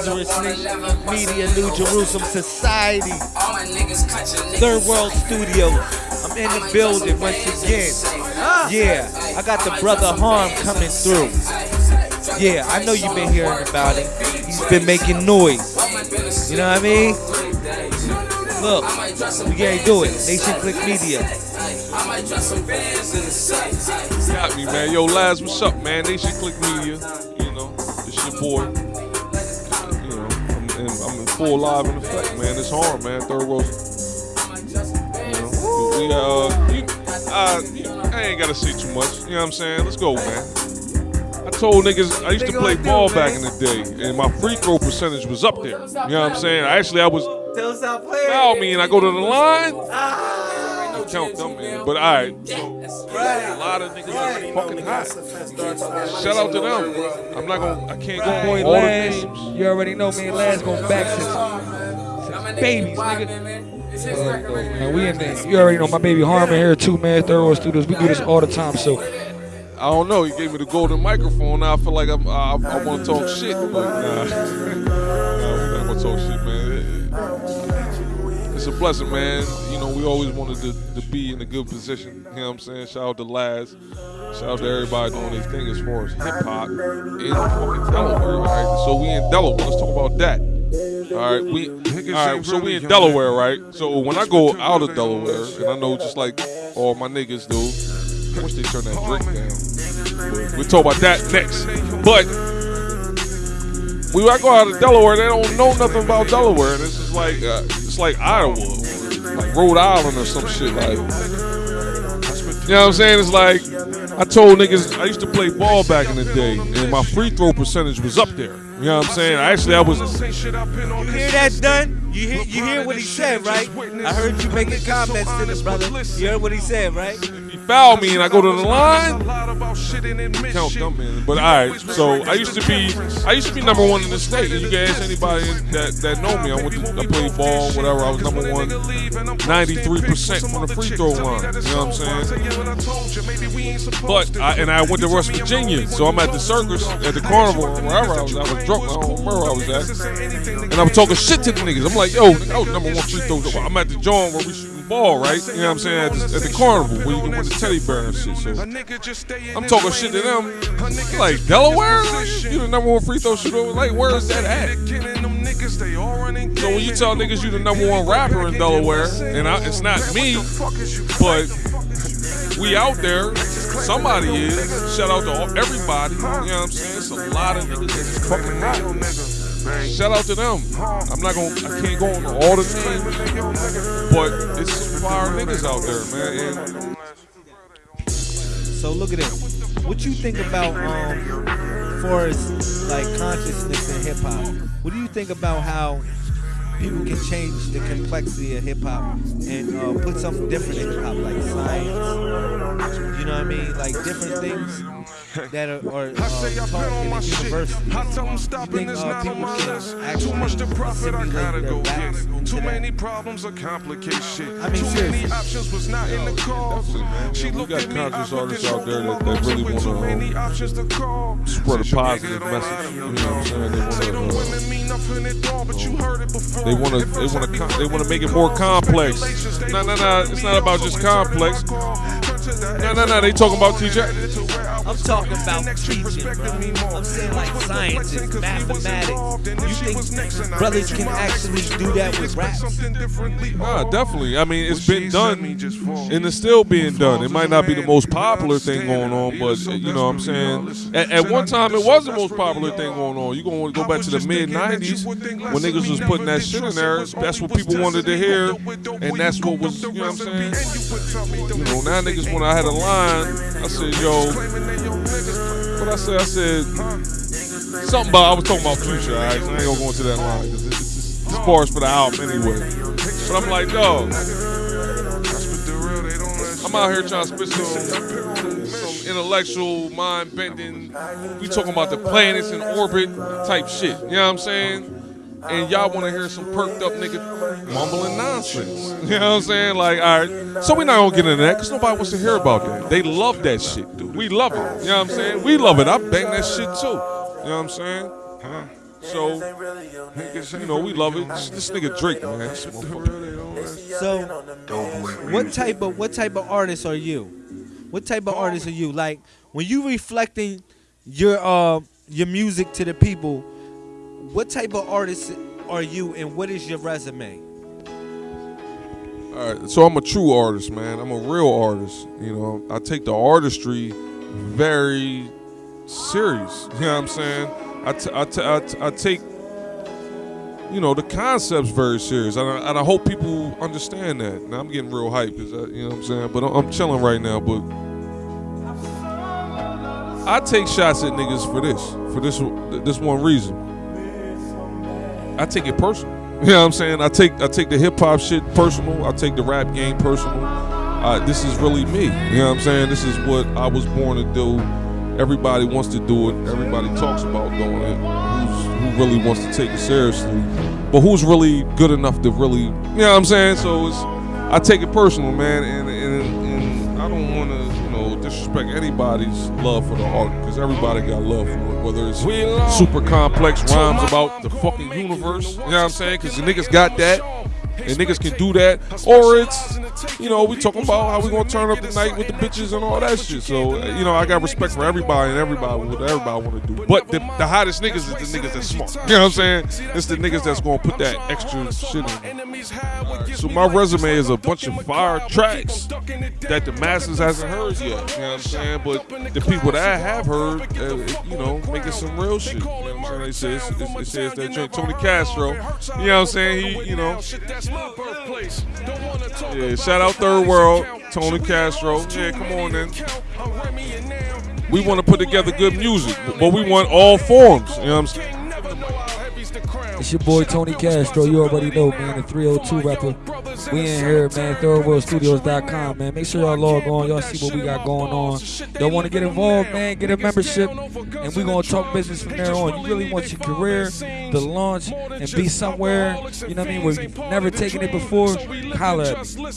Lazarus Media, New Jerusalem Society, Third World Studios. I'm in the building once again. Yeah, I got the brother Harm coming through. Yeah, I know you've been hearing about it. He's been making noise. You know what I mean? Look, we gotta do it. Nation Click Media. Got me, man. Yo, Laz, what's up, man? Nation Click Media. You know, it's your boy. Full live in effect, man. It's hard, man. Third world. You know, we, uh, you, uh, I ain't gotta say too much. You know what I'm saying? Let's go, man. I told niggas I used to play ball back in the day, and my free throw percentage was up there. You know what I'm saying? Actually, I was foul me, and I go to the line. I count them, man. But all right, so a lot of niggas are fucking hot. Shout out to them. I'm not gonna. I can't go Boy, all the names. you already know me and Laz going back since, since babies, nigga. Man, we in there. You already know my baby Harmon here too, man. Third World Studios. We do this all the time, so I don't know. He gave me the golden microphone. Now I feel like I'm, I, I want to talk shit, but nah. nah, we're not gonna talk shit, man. A blessing, man. You know, we always wanted to, to be in a good position. You know what I'm saying? Shout out to Laz. Shout out to everybody doing their thing as far as hip hop in fucking Delaware. All right, so we in Delaware. Let's talk about that. All right, we all right. So we in Delaware, right? So when I go out of Delaware, and I know just like all my niggas do, I wish they turn that drink down. We'll talk about that next. But when I go out of Delaware, they don't know nothing about Delaware, and this is like uh, it's like Iowa, like Rhode Island or some shit like. You know what I'm saying? It's like I told niggas I used to play ball back in the day, and my free throw percentage was up there. You know what I'm saying? Actually, I was. You hear that, Dunn? You hear, you hear what he said, right? I heard you making comments to this brother. You heard what he said, right? Foul me and I go to the line. Count them, man. But all right, so I used to be, I used to be number one in the state. And you can ask anybody that, that know me. I went to, I played ball, whatever. I was number one, 93 percent from the free throw line. You know what I'm saying? But I, and I went to West Virginia, so I'm at the circus, at the carnival, wherever I was. I was drunk. I don't remember where I was at. And I was talking shit to the niggas. I'm like, yo, I was number one free throw. I'm at the joint where we ball, right? You know what I'm saying? At the, at the carnival where you can win the teddy bear and shit. So I'm talking shit to them. Like Delaware, you the number one free throw shooter. Like where is that at? So when you tell niggas you the number one rapper in Delaware, and I, it's not me, but we out there. Somebody is. Shout out to everybody. You know what I'm saying? It's a lot of niggas that's fucking hot. Shout out to them. I'm not gonna. I can't go on all the names, but it's some fire niggas out there, man. And So look at this. What you think about um, far as like consciousness in hip hop? What do you think about how people can change the complexity of hip hop and uh, put something different in hip hop, like science? You know what I mean? Like different things that are, are uh, taught in the university. You think uh, people can actually simulate their raps into Too that? many problems or complicate shit. I mean, Too seriously. many options was not in the cards. She looked got at me, conscious I artists out there that- my that really many um, options to spread a positive message. You know what I'm saying? They wanna, uh, women mean nothing at all, but you heard it before. They want to. They want to. They want to make it more complex. No, no, no. It's not about just complex. No, no, no. They talking about TJ. I'm talking about teaching, bro. I'm saying like science and mathematics. You think brothers can actually do that with rap? Nah, definitely. I mean, it's been done, and it's still being done. It might not be the most popular thing going on, but you know what I'm saying. At, at one time, it was the most popular thing going on. You gonna go back to the mid '90s when niggas was putting that shit in there. That's what people wanted to hear, and that's what was. You know what I'm saying. You know, now niggas when I had a line, I said, yo, what I said, I said something about I was talking about future. All right, I ain't gonna go into that line because it's, it's, it's bars for the album anyway. But I'm like, dog, I'm out here trying to spit some, some intellectual, mind bending. We talking about the planets in orbit type shit. You know what I'm saying? And y'all want to hear some perked up nigga mumbling nonsense. You know what I'm saying? Like, all right. So we not gonna get into that because nobody wants to hear about that. They love that shit, dude. We love it. You know what I'm saying? We love it. I bang that shit too. You know what I'm saying? So, you know, we love it. This, this nigga Drake, man. So, what type of what type of artist are you? What type of artist are you? Like when you reflecting your uh your music to the people, what type of artist are you, and what is your resume? All right, so I'm a true artist, man. I'm a real artist. You know, I take the artistry very serious. You know what I'm saying? I, t- I, t- I, t- I take, you know, the concepts very serious, and I, and I hope people understand that. Now I'm getting real hype, cause you know what I'm saying. But I'm, I'm chilling right now. But I take shots at niggas for this, for this, this one reason. I take it personal. You know what I'm saying? I take I take the hip hop shit personal. I take the rap game personal. Uh, this is really me. You know what I'm saying? This is what I was born to do. Everybody wants to do it. Everybody talks about doing it. Who's, who really wants to take it seriously? But who's really good enough to really? You know what I'm saying? So it's I take it personal, man, and and, and I don't want to disrespect anybody's love for the art because everybody got love for it. Whether it's super complex rhymes about the fucking universe, you know what I'm saying? Because the niggas got that. And niggas can do that, or it's, you know, we talking about how we gonna turn up the night with the bitches and all that shit. So, uh, you know, I got respect for everybody and everybody what everybody want to do. But the, the hottest niggas is the niggas that's smart. You know what I'm saying? It's the niggas that's gonna put that extra shit in. So my resume is a bunch of fire tracks that the masses hasn't heard yet. You know what I'm saying? But the people that I have heard, uh, you know, making some real shit. You know what I'm saying? They say it's, it's, it says that joint Tony Castro. You know what I'm saying? He, you know. Yeah, shout out Third World, Tony Castro. Yeah, come on then. We want to put together good music, but we want all forms. You know what I'm saying? It's your boy Tony Castro. You already know, man. The 302 rapper. We in here, man. ThirdWorldStudios.com, man. Make sure y'all log on. Y'all see what we got going on. Y'all want to get involved, man? Get a membership, and we gonna talk business from there on. You really want your career to launch and be somewhere, you know what I mean, where you've never taken it before? Me.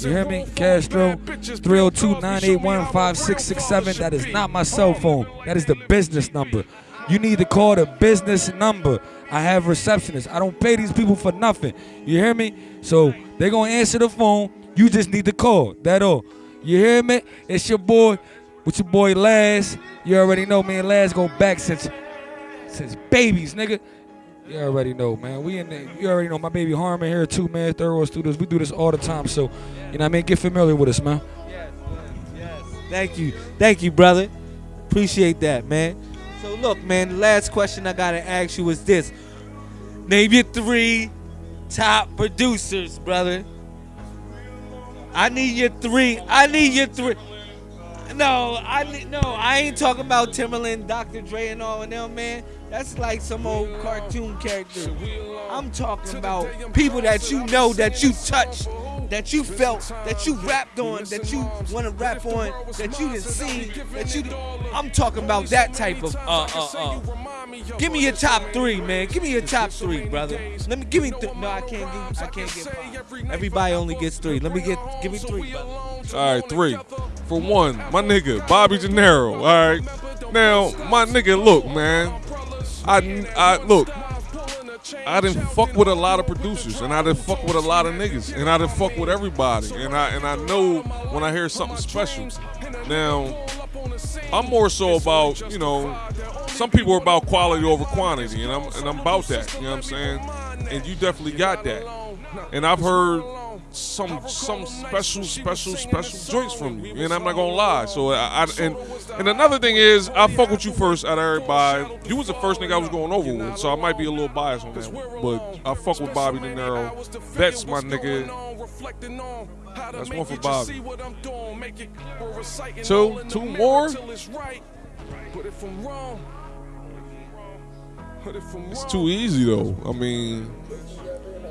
You hear me? Castro, 302-981-5667. That is not my cell phone. That is the business number. You need to call the business number. I have receptionists. I don't pay these people for nothing. You hear me? So they're gonna answer the phone. You just need to call. That all. You hear me? It's your boy, with your boy Laz. You already know, man. Laz go back since since babies, nigga. You already know, man. We in the, you already know my baby Harmon here too, man. World Studios. We do this all the time. So, you know what I mean? Get familiar with us, man. Yes, yes. Thank you, thank you, brother. Appreciate that, man. So look, man. The last question I gotta ask you is this: Name your three top producers, brother. I need your three. I need your three. No, I need, no. I ain't talking about Timbaland, Dr. Dre, and all of them, man. That's like some old cartoon character. I'm talking about people that you know, that you touched, that you felt, that you rapped on, that you want to rap on, that you didn't see, that you. I'm talking about that type of. Uh, uh, uh. Give me your top three, man. Give me your top three, brother. Let me give me. Th- no, I can't give. I can't get five. Everybody only gets three. Let me get. Give me three, brother. All right, three. For one, my nigga Bobby De Niro. All right. Now, my nigga, look, man. I, I look. I didn't fuck with a lot of producers, and I didn't fuck with a lot of niggas, and I didn't fuck with everybody, and I and I know when I hear something special. Now, I'm more so about you know, some people are about quality over quantity, and I'm and I'm about that. You know what I'm saying? And you definitely got that. And I've heard some some special special special joints from you, and I'm not gonna lie. So I, I and and another thing is I fuck with you first out of everybody. You was the first nigga I was going over with, so I might be a little biased on that. one. But I fuck with Bobby De Niro. That's my nigga. That's one for Bobby. Two, two more. It's too easy though. I mean,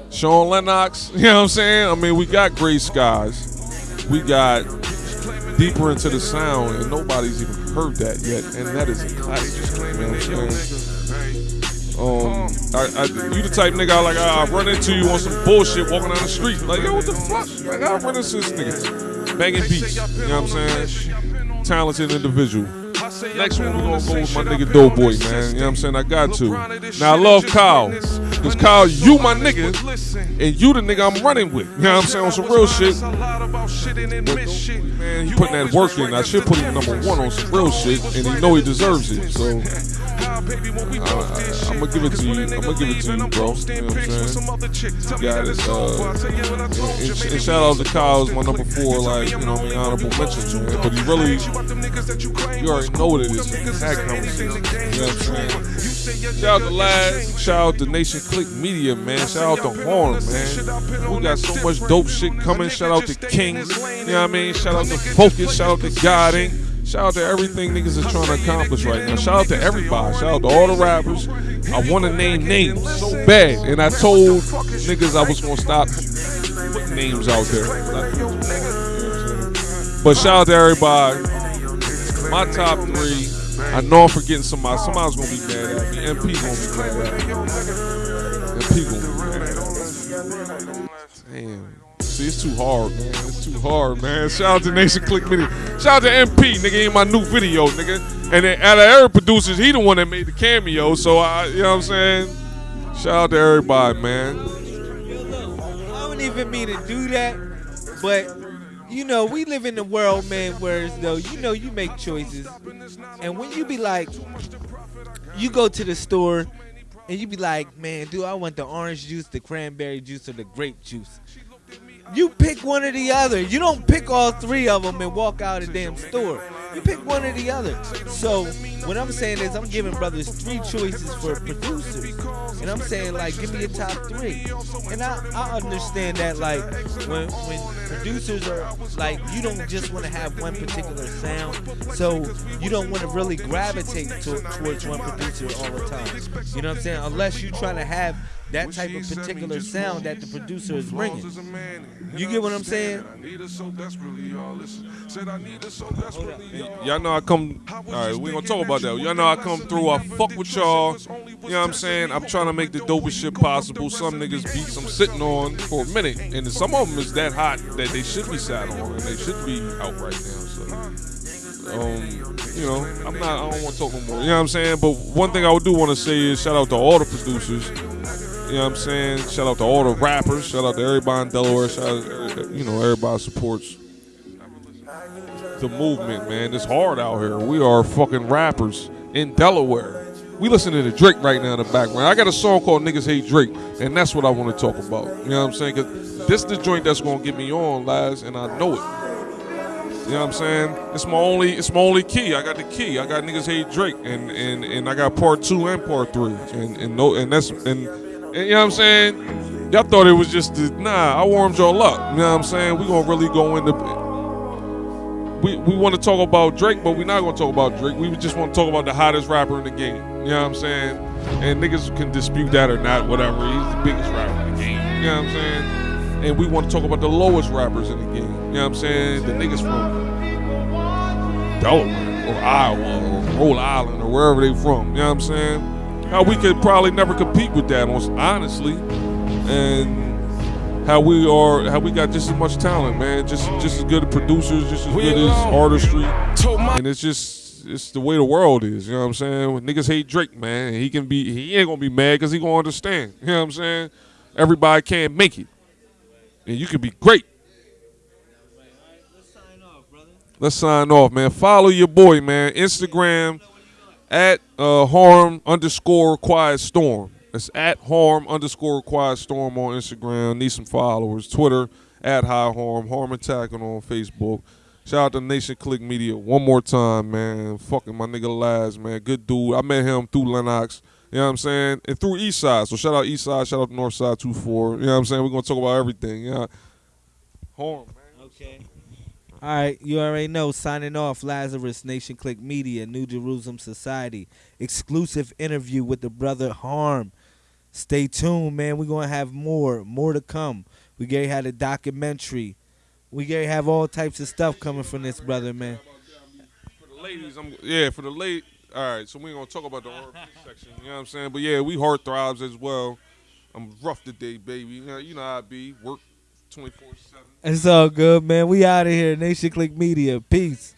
Sean Lennox. You know what I'm saying? I mean, we got Gray Skies. We got deeper into the sound, and nobody's even heard that yet, and that is a classic. You know what I'm saying? Um, I, I, you the type nigga I like. I, run into you on some bullshit walking down the street. Like, yo, what the fuck? Like, I run into this nigga banging beats. You know what I'm saying? Talented individual. Next one, we're gonna go with my nigga Doughboy, man. You know what I'm saying? I got to. Now, I love Kyle. Because Kyle, you my nigga, and you the nigga I'm running with. You know what I'm saying? On some real shit. Man, he putting that work in. I should put him number one on some real shit, and he know he deserves it. So I'm gonna give it to you. I'm gonna give it to you, bro. You know what I'm saying? You got it. Uh, and, and, and shout out to Kyle, is my number four, like you know, what I mean, honorable mention, man. But he really, you already know what it is. That conversation. You know what I'm saying? Shout out to Laz. Shout out to Nation Click Media, man. Shout out to Horn, man. We got so much dope shit coming. Shout out to King. You know what I mean? Shout out to Focus. Shout out to Guiding. Shout out to everything niggas is trying to accomplish right now. Shout out to everybody. Shout out to all the rappers. I want to name names so bad, and I told niggas I was gonna stop putting names out there. But shout out to everybody. My top three. I know I'm forgetting somebody. Somebody's gonna be mad at me. MP gonna be mad at me. MP gonna be mad at me. Damn. It's too hard, man. It's too hard, man. Shout out to Nation Click Mini. Shout out to MP, nigga, in my new video, nigga. And then out of every producers, he the one that made the cameo. So I, you know what I'm saying? Shout out to everybody, man. I don't even mean to do that, but you know, we live in a world, man, where as though you know you make choices, and when you be like, you go to the store, and you be like, man, do I want the orange juice, the cranberry juice, or the grape juice? You pick one or the other. You don't pick all three of them and walk out a damn store. You pick one or the other. So what I'm saying is I'm giving brothers three choices for producers. And I'm saying like give me a top three. And I, I understand that like when when producers are like you don't just want to have one particular sound. So you don't want to really gravitate to, towards one producer all the time. You know what I'm saying? Unless you're trying to have that type of particular sound that the producer is bringing. You get what I'm saying? Y'all know I come. All right, we gonna talk about that. Y'all know I come through. I fuck with y'all. You know what I'm saying? I'm trying to make the dopest shit possible. Some niggas beats I'm sitting on for a minute, and some of them is that hot that they should be sat on and they should be out right now. So, um, you know, I'm not. I don't want to talk no more. You know what I'm saying? But one thing I do want to say is shout out to all the producers. You know what I'm saying? Shout out to all the rappers. Shout out to everybody in Delaware. Shout out, you know, everybody supports the movement, man. It's hard out here. We are fucking rappers in Delaware. We listening to Drake right now in the background. I got a song called Niggas Hate Drake, and that's what I want to talk about. You know what I'm saying? Because this the joint that's gonna get me on, lads, and I know it. You know what I'm saying? It's my only it's my only key. I got the key. I got niggas hate Drake and and, and I got part two and part three. And and no and that's and, you know what I'm saying? Y'all thought it was just the, nah, I warmed y'all up. You know what I'm saying? We gonna really go into we, we want to talk about Drake, but we're not going to talk about Drake. We just want to talk about the hottest rapper in the game. You know what I'm saying? And niggas can dispute that or not, whatever. He's the biggest rapper in the game. You know what I'm saying? And we want to talk about the lowest rappers in the game. You know what I'm saying? The niggas from Delaware or Iowa or Rhode Island or wherever they from. You know what I'm saying? How we could probably never compete with that, honestly. And how we are, how we got just as much talent, man. Just just as good as producers, just as good as artistry, and it's just it's the way the world is. You know what I'm saying? When niggas hate Drake, man, he can be he ain't gonna be mad because he gonna understand. You know what I'm saying? Everybody can't make it, and you can be great. Let's sign off, man. Follow your boy, man. Instagram at uh, harm underscore quiet storm. It's at harm underscore quiet storm on Instagram. Need some followers. Twitter at high harm. Harm attacking on Facebook. Shout out to Nation Click Media one more time, man. Fucking my nigga Laz, man. Good dude. I met him through Lennox. You know what I'm saying? And through Eastside. So shout out Eastside. Shout out Northside 2-4. You know what I'm saying? We're going to talk about everything. Yeah. Harm, man. Okay. All right, you already know. Signing off, Lazarus Nation Click Media, New Jerusalem Society, exclusive interview with the brother Harm. Stay tuned, man. We're gonna have more, more to come. We gonna had a documentary. We gonna have all types of stuff coming from this brother, man. For the ladies, I'm yeah. For the late, all right. So we ain't gonna talk about the R&B section. You know what I'm saying? But yeah, we heart throbs as well. I'm rough today, baby. You know, you know how I be. Work 24 seven. It's all good, man. We out of here. Nation Click Media. Peace.